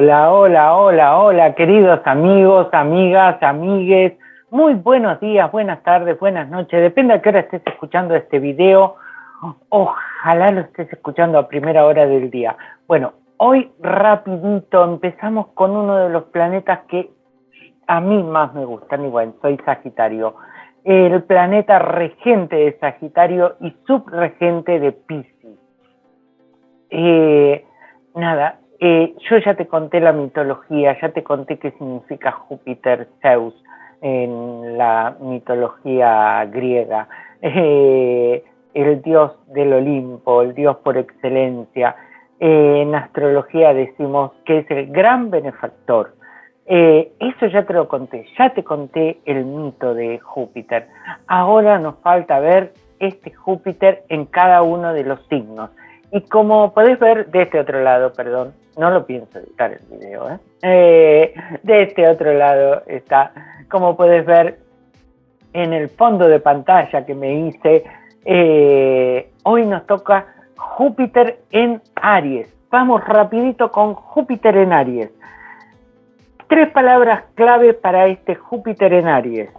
Hola, hola, hola, hola, queridos amigos, amigas, amigues. Muy buenos días, buenas tardes, buenas noches. Depende a qué hora estés escuchando este video. Ojalá lo estés escuchando a primera hora del día. Bueno, hoy rapidito empezamos con uno de los planetas que a mí más me gustan. Igual, soy Sagitario. El planeta regente de Sagitario y subregente de Pisces. Eh, yo ya te conté la mitología, ya te conté qué significa Júpiter Zeus en la mitología griega, eh, el dios del Olimpo, el dios por excelencia. Eh, en astrología decimos que es el gran benefactor. eso ya te lo conté, ya te conté el mito de Júpiter. Ahora nos falta ver este Júpiter en cada uno de los signos. Y como podés ver de este otro lado, perdón, no lo pienso editar el video, ¿eh? ¿eh? de este otro lado está, como puedes ver en el fondo de pantalla que me hice, eh, hoy nos toca Júpiter en Aries. Vamos rapidito con Júpiter en Aries. Tres palabras clave para este Júpiter en Aries.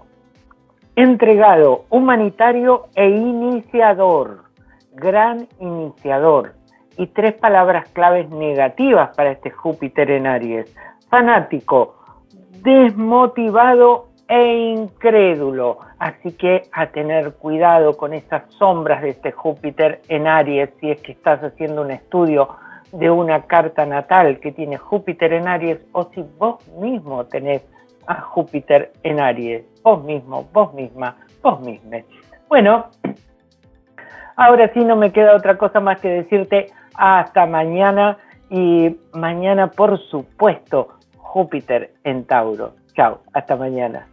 Entregado, humanitario e iniciador. Gran iniciador y tres palabras claves negativas para este Júpiter en Aries. Fanático, desmotivado e incrédulo. Así que a tener cuidado con esas sombras de este Júpiter en Aries si es que estás haciendo un estudio de una carta natal que tiene Júpiter en Aries o si vos mismo tenés a Júpiter en Aries, vos mismo, vos misma, vos mismo. Bueno, ahora sí no me queda otra cosa más que decirte hasta mañana y mañana, por supuesto, Júpiter en Tauro. Chao, hasta mañana.